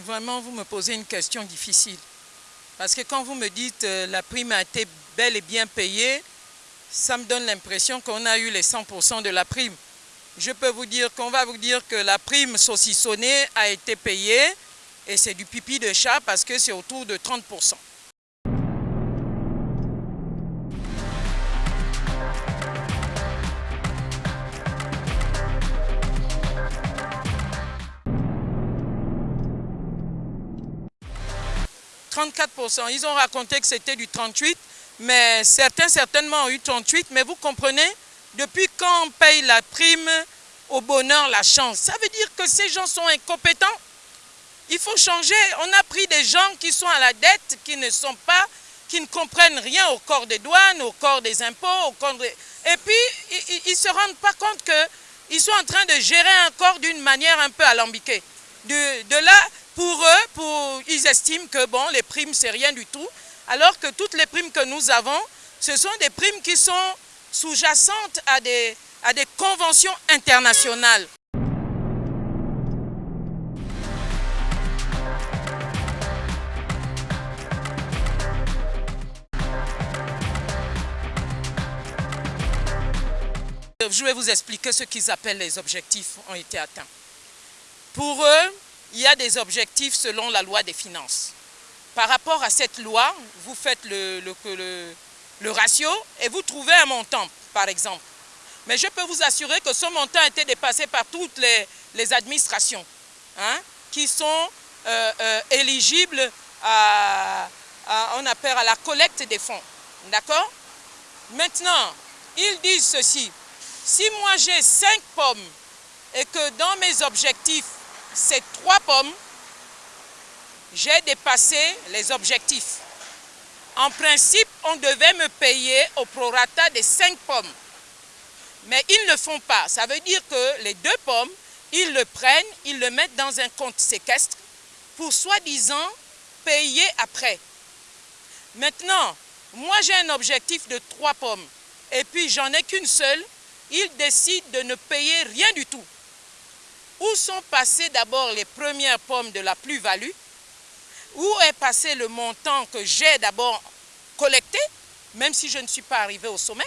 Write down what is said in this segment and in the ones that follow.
Vraiment, vous me posez une question difficile. Parce que quand vous me dites euh, la prime a été bel et bien payée, ça me donne l'impression qu'on a eu les 100% de la prime. Je peux vous dire qu'on va vous dire que la prime saucissonnée a été payée et c'est du pipi de chat parce que c'est autour de 30%. 34%. Ils ont raconté que c'était du 38%, mais certains certainement ont eu 38%. Mais vous comprenez, depuis quand on paye la prime au bonheur, la chance? Ça veut dire que ces gens sont incompétents. Il faut changer. On a pris des gens qui sont à la dette, qui ne sont pas, qui ne comprennent rien au corps des douanes, au corps des impôts, Et puis, ils ne se rendent pas compte qu'ils sont en train de gérer un corps d'une manière un peu alambiquée. De là, pour eux, ils estiment que bon, les primes, c'est rien du tout, alors que toutes les primes que nous avons, ce sont des primes qui sont sous-jacentes à des, à des conventions internationales. Je vais vous expliquer ce qu'ils appellent les objectifs ont été atteints. Pour eux, il y a des objectifs selon la loi des finances. Par rapport à cette loi, vous faites le, le, ratio et vous trouvez un montant, par exemple. Mais je peux vous assurer que ce montant a été dépassé par toutes les, administrations hein, qui sont euh, euh, éligibles à, on appelle à la collecte des fonds. D'accord? Maintenant, ils disent ceci. Si moi j'ai cinq pommes et que dans mes objectifs, ces trois pommes, j'ai dépassé les objectifs. En principe, on devait me payer au prorata des cinq pommes. Mais ils ne le font pas. Ça veut dire que les deux pommes, ils le prennent, ils le mettent dans un compte séquestre pour soi-disant payer après. Maintenant, moi j'ai un objectif de trois pommes et puis j'en ai qu'une seule, ils décident de ne payer rien du tout. Où sont passées d'abord les premières pommes de la plus-value? Où est passé le montant que j'ai d'abord collecté, même si je ne suis pas arrivé au sommet?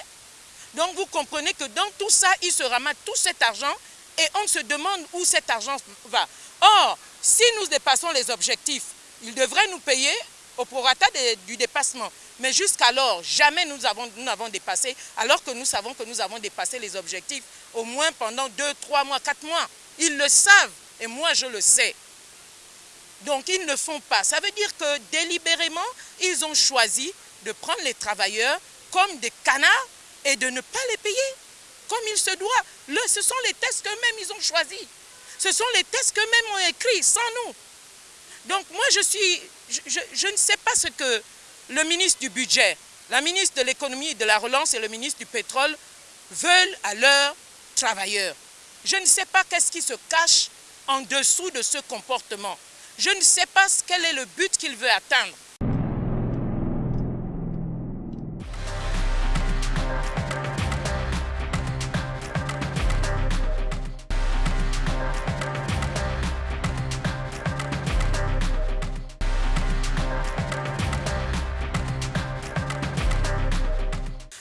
Donc vous comprenez que dans tout ça, il se ramasse tout cet argent et on se demande où cet argent va. Or, si nous dépassons les objectifs, ils devraient nous payer au prorata du dépassement. Mais jusqu'alors, jamais nous n'avons nous dépassé, alors que nous savons que nous avons dépassé les objectifs au moins pendant deux, trois mois, quatre mois. Ils le savent et moi je le sais. Donc ils ne font pas. Ça veut dire que délibérément, ils ont choisi de prendre les travailleurs comme des canards et de ne pas les payer comme il se doit. Ce sont les tests qu'eux-mêmes ils ont choisis. Ce sont les tests qu'eux-mêmes ont écrits, sans nous. Donc moi je suis, je, je, ne sais pas ce que le ministre du budget, la ministre de l'économie et de la relance et le ministre du pétrole veulent à leurs travailleurs. Je ne sais pas qu'est-ce qui se cache en dessous de ce comportement. Je ne sais pas quel est le but qu'il veut atteindre.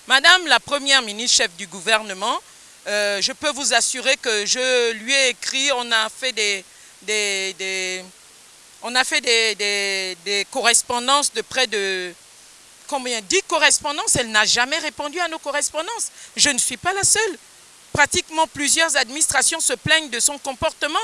Madame la Première ministre, chef du gouvernement, euh, je peux vous assurer que je lui ai écrit, on a fait des, correspondances de près de combien 10 correspondances. Elle n'a jamais répondu à nos correspondances. Je ne suis pas la seule. Pratiquement plusieurs administrations se plaignent de son comportement.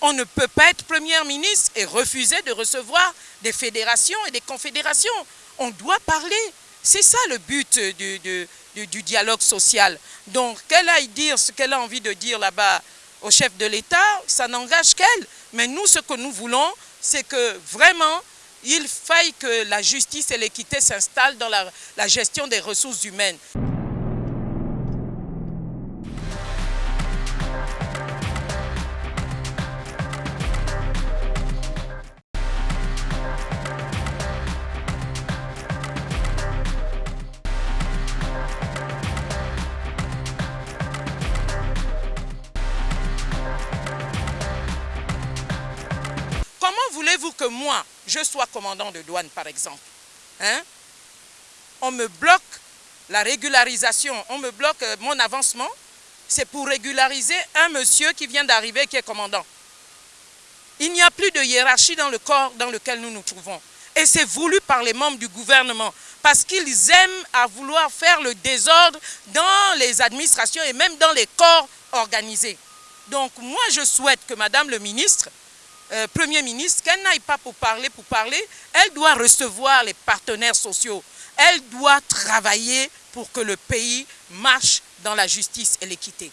On ne peut pas être Premier ministre et refuser de recevoir des fédérations et des confédérations. On doit parler. C'est ça le but du, dialogue social. Donc, qu'elle aille dire ce qu'elle a envie de dire là-bas au chef de l'État, ça n'engage qu'elle. Mais nous, ce que nous voulons, c'est que vraiment, il faille que la justice et l'équité s'installent dans la, gestion des ressources humaines. Voulez-vous que moi, je sois commandant de douane, par exemple hein? On me bloque la régularisation, on me bloque euh, mon avancement. C'est pour régulariser un monsieur qui vient d'arriver, qui est commandant. Il n'y a plus de hiérarchie dans le corps dans lequel nous nous trouvons. Et c'est voulu par les membres du gouvernement, parce qu'ils aiment à vouloir faire le désordre dans les administrations et même dans les corps organisés. Donc moi, je souhaite que Madame le ministre euh, Premier ministre, qu'elle n'aille pas pour parler, pour parler, elle doit recevoir les partenaires sociaux. Elle doit travailler pour que le pays marche dans la justice et l'équité.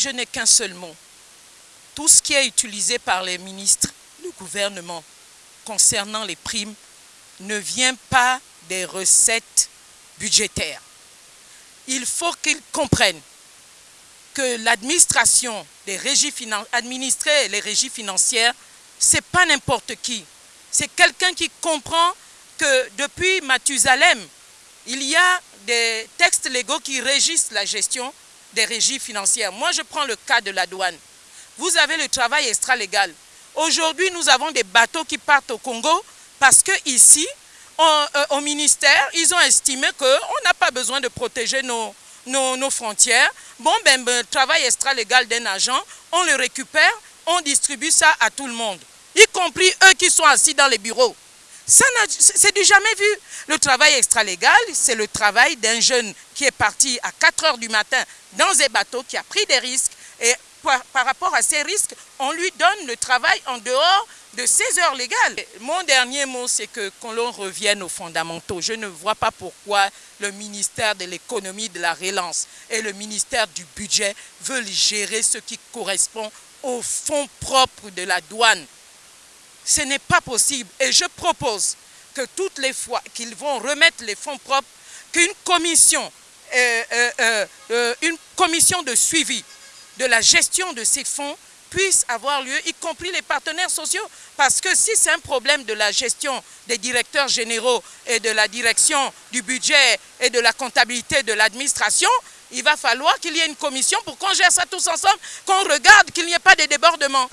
Je n'ai qu'un seul mot. Tout ce qui est utilisé par les ministres du gouvernement concernant les primes ne vient pas des recettes budgétaires. Il faut qu'ils comprennent que l'administration des régies administrer les régies financières, c'est pas n'importe qui. C'est quelqu'un qui comprend que depuis Mathusalem, il y a des textes légaux qui régissent la gestion des régies financières. Moi, je prends le cas de la douane. Vous avez le travail extra-légal. Aujourd'hui, nous avons des bateaux qui partent au Congo parce que ici, euh, au ministère, ils ont estimé qu'on n'a pas besoin de protéger nos, nos, frontières. Bon, ben, ben, le travail extra-légal d'un agent, on le récupère, on distribue ça à tout le monde, y compris eux qui sont assis dans les bureaux. C'est du jamais vu. Le travail extra-légal, c'est le travail d'un jeune qui est parti à 4 heures du matin dans un bateau, qui a pris des risques. Et par, rapport à ces risques, on lui donne le travail en dehors de ses heures légales. Mon dernier mot, c'est que qu'on l'on revienne aux fondamentaux. Je ne vois pas pourquoi le ministère de l'économie, de la relance et le ministère du budget veulent gérer ce qui correspond aux fonds propres de la douane. Ce n'est pas possible. Et je propose que toutes les fois qu'ils vont remettre les fonds propres, qu'une commission, euh, euh, euh, une commission de suivi de la gestion de ces fonds puisse avoir lieu, y compris les partenaires sociaux. Parce que si c'est un problème de la gestion des directeurs généraux et de la direction du budget et de la comptabilité de l'administration, il va falloir qu'il y ait une commission pour qu'on gère ça tous ensemble, qu'on regarde qu'il n'y ait pas de débordements.